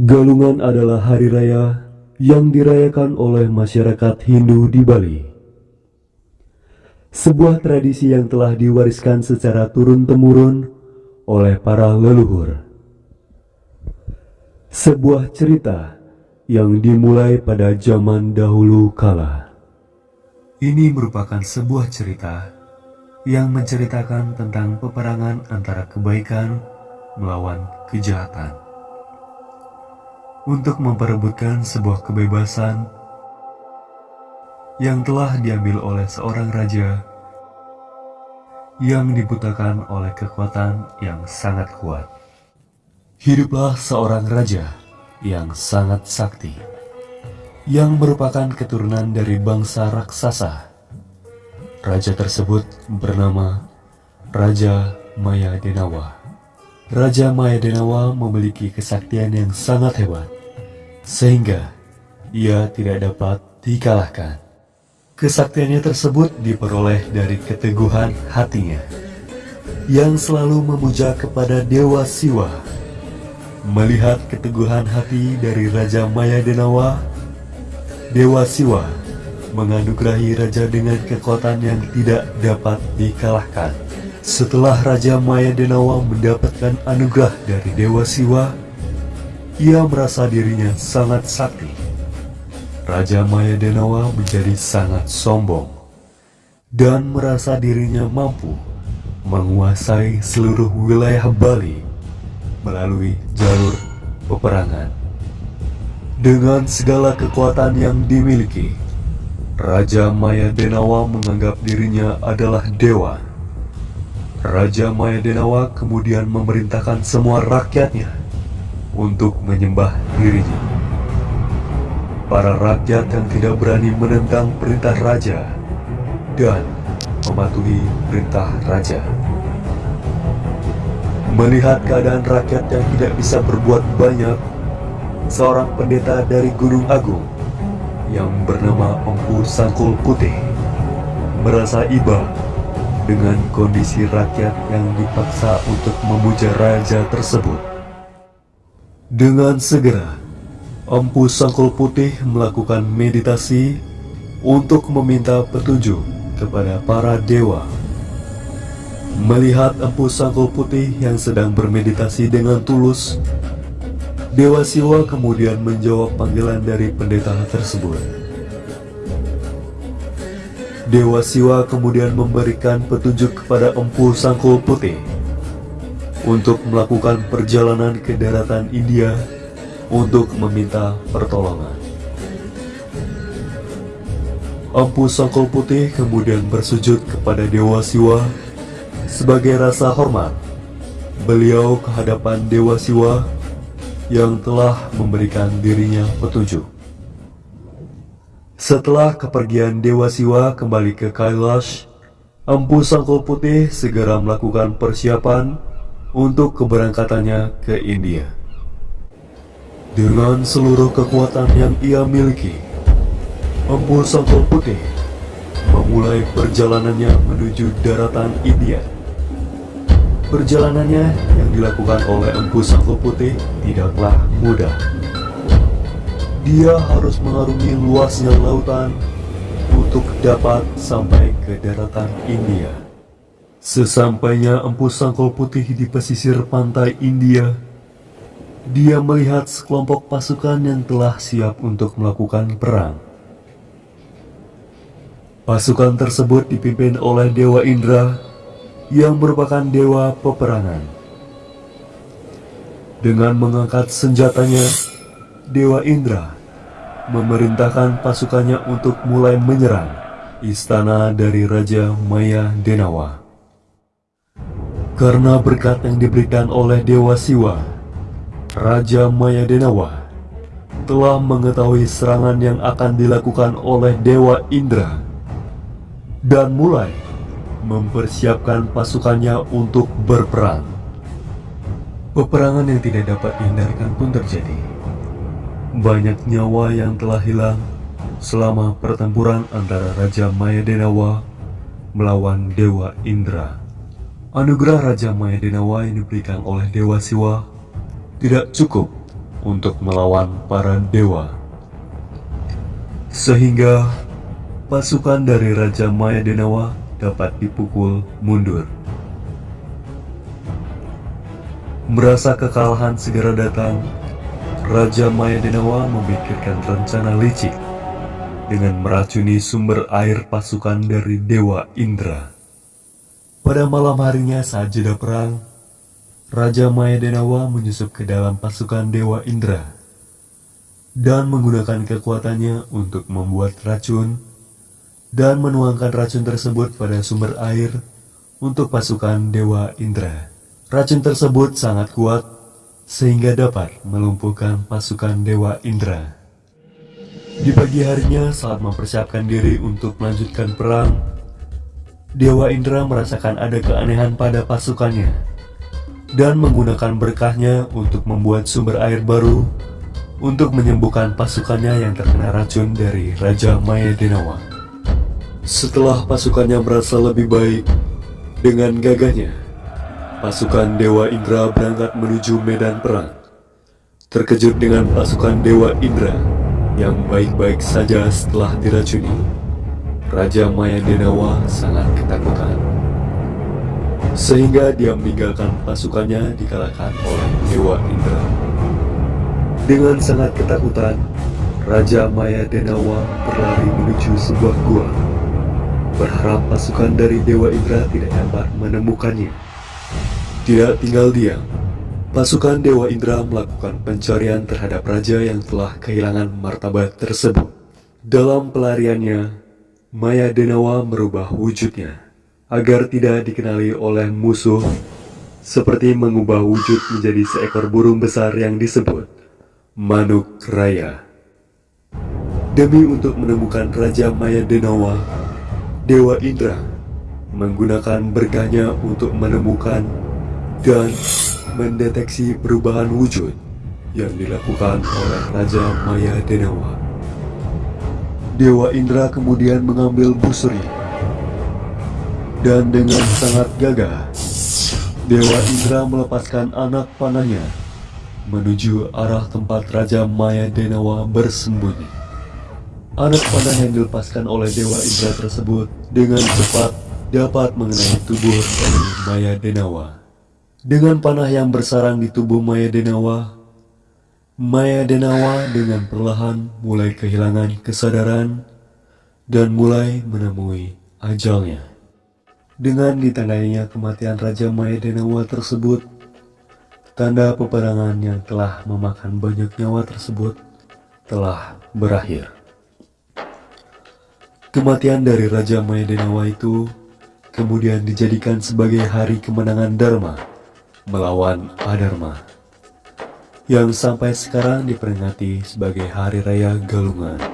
Galungan adalah hari raya yang dirayakan oleh masyarakat Hindu di Bali. Sebuah tradisi yang telah diwariskan secara turun-temurun oleh para leluhur. Sebuah cerita yang dimulai pada zaman dahulu kala. Ini merupakan sebuah cerita yang menceritakan tentang peperangan antara kebaikan melawan kejahatan. Untuk memperebutkan sebuah kebebasan yang telah diambil oleh seorang raja yang dibutakan oleh kekuatan yang sangat kuat. Hiduplah seorang raja yang sangat sakti, yang merupakan keturunan dari bangsa raksasa. Raja tersebut bernama Raja Maya Denawa. Raja Maya Denawa memiliki kesaktian yang sangat hebat, sehingga ia tidak dapat dikalahkan. Kesaktiannya tersebut diperoleh dari keteguhan hatinya, yang selalu memuja kepada Dewa Siwa Melihat keteguhan hati dari Raja Maya Denawa, Dewa Siwa menganugerahi Raja dengan kekuatan yang tidak dapat dikalahkan. Setelah Raja Maya Denawa mendapatkan anugerah dari Dewa Siwa, ia merasa dirinya sangat sakti. Raja Maya Denawa menjadi sangat sombong dan merasa dirinya mampu menguasai seluruh wilayah Bali melalui jalur peperangan. Dengan segala kekuatan yang dimiliki, Raja Maya Denawa menganggap dirinya adalah dewa. Raja Maya Denawa kemudian memerintahkan semua rakyatnya untuk menyembah dirinya. Para rakyat yang tidak berani menentang perintah raja dan mematuhi perintah raja. Melihat keadaan rakyat yang tidak bisa berbuat banyak, seorang pendeta dari Gunung Agung yang bernama Empu Sangkul Putih merasa iba dengan kondisi rakyat yang dipaksa untuk memuja raja tersebut. Dengan segera, Empu Sangkul Putih melakukan meditasi untuk meminta petunjuk kepada para dewa Melihat Empu Sanggul Putih yang sedang bermeditasi dengan tulus, Dewa Siwa kemudian menjawab panggilan dari pendeta tersebut. Dewa Siwa kemudian memberikan petunjuk kepada Empu Sangkul Putih untuk melakukan perjalanan ke daratan India untuk meminta pertolongan. Empu Sangkul Putih kemudian bersujud kepada Dewa Siwa sebagai rasa hormat, beliau ke hadapan Dewa Siwa yang telah memberikan dirinya petunjuk. Setelah kepergian Dewa Siwa kembali ke Kailash, Empu Sangkul Putih segera melakukan persiapan untuk keberangkatannya ke India. Dengan seluruh kekuatan yang ia miliki, Empu Sangkul Putih memulai perjalanannya menuju daratan India. Perjalanannya yang dilakukan oleh Empu Sangku Putih tidaklah mudah. Dia harus mengarungi luasnya lautan untuk dapat sampai ke daratan India. Sesampainya Empu Sangkul Putih di pesisir pantai India, dia melihat sekelompok pasukan yang telah siap untuk melakukan perang. Pasukan tersebut dipimpin oleh Dewa Indra yang merupakan dewa peperangan. Dengan mengangkat senjatanya, Dewa Indra memerintahkan pasukannya untuk mulai menyerang istana dari Raja Maya Denawa. Karena berkat yang diberikan oleh Dewa Siwa, Raja Maya Denawa telah mengetahui serangan yang akan dilakukan oleh Dewa Indra dan mulai mempersiapkan pasukannya untuk berperang. Peperangan yang tidak dapat dihindarkan pun terjadi. Banyak nyawa yang telah hilang selama pertempuran antara Raja Maya Denawa melawan Dewa Indra. Anugerah Raja Maya Denawa yang diberikan oleh Dewa Siwa tidak cukup untuk melawan para dewa. Sehingga pasukan dari Raja Maya Denawa dapat dipukul mundur. Merasa kekalahan segera datang, Raja Maya Denawa memikirkan rencana licik dengan meracuni sumber air pasukan dari Dewa Indra. Pada malam harinya saat jeda perang, Raja Maya Denawa menyusup ke dalam pasukan Dewa Indra dan menggunakan kekuatannya untuk membuat racun dan menuangkan racun tersebut pada sumber air untuk pasukan Dewa Indra. Racun tersebut sangat kuat sehingga dapat melumpuhkan pasukan Dewa Indra. Di pagi harinya saat mempersiapkan diri untuk melanjutkan perang, Dewa Indra merasakan ada keanehan pada pasukannya dan menggunakan berkahnya untuk membuat sumber air baru untuk menyembuhkan pasukannya yang terkena racun dari Raja Maya Denawa. Setelah pasukannya merasa lebih baik dengan gagahnya, pasukan Dewa Indra berangkat menuju medan perang. Terkejut dengan pasukan Dewa Indra yang baik-baik saja setelah diracuni, Raja Maya Denawa sangat ketakutan. Sehingga dia meninggalkan pasukannya dikalahkan oleh Dewa Indra. Dengan sangat ketakutan, Raja Maya Denawa berlari menuju sebuah gua berharap pasukan dari Dewa Indra tidak dapat menemukannya. Tidak tinggal diam, pasukan Dewa Indra melakukan pencarian terhadap raja yang telah kehilangan martabat tersebut. Dalam pelariannya, Maya Denawa merubah wujudnya agar tidak dikenali oleh musuh seperti mengubah wujud menjadi seekor burung besar yang disebut Manuk Raya. Demi untuk menemukan Raja Maya Denawa, Dewa Indra menggunakan berkahnya untuk menemukan dan mendeteksi perubahan wujud yang dilakukan oleh Raja Maya Denawa. Dewa Indra kemudian mengambil busuri dan dengan sangat gagah Dewa Indra melepaskan anak panahnya menuju arah tempat Raja Maya Denawa bersembunyi. Anak panah yang dilepaskan oleh Dewa Indra tersebut dengan cepat dapat mengenai tubuh Maya Denawa. Dengan panah yang bersarang di tubuh Maya Denawa, Maya Denawa dengan perlahan mulai kehilangan kesadaran dan mulai menemui ajalnya. Dengan ditandainya kematian Raja Maya Denawa tersebut, tanda peperangan yang telah memakan banyak nyawa tersebut telah berakhir. Kematian dari Raja Mayadenawa itu kemudian dijadikan sebagai hari kemenangan Dharma melawan Adharma yang sampai sekarang diperingati sebagai Hari Raya Galungan.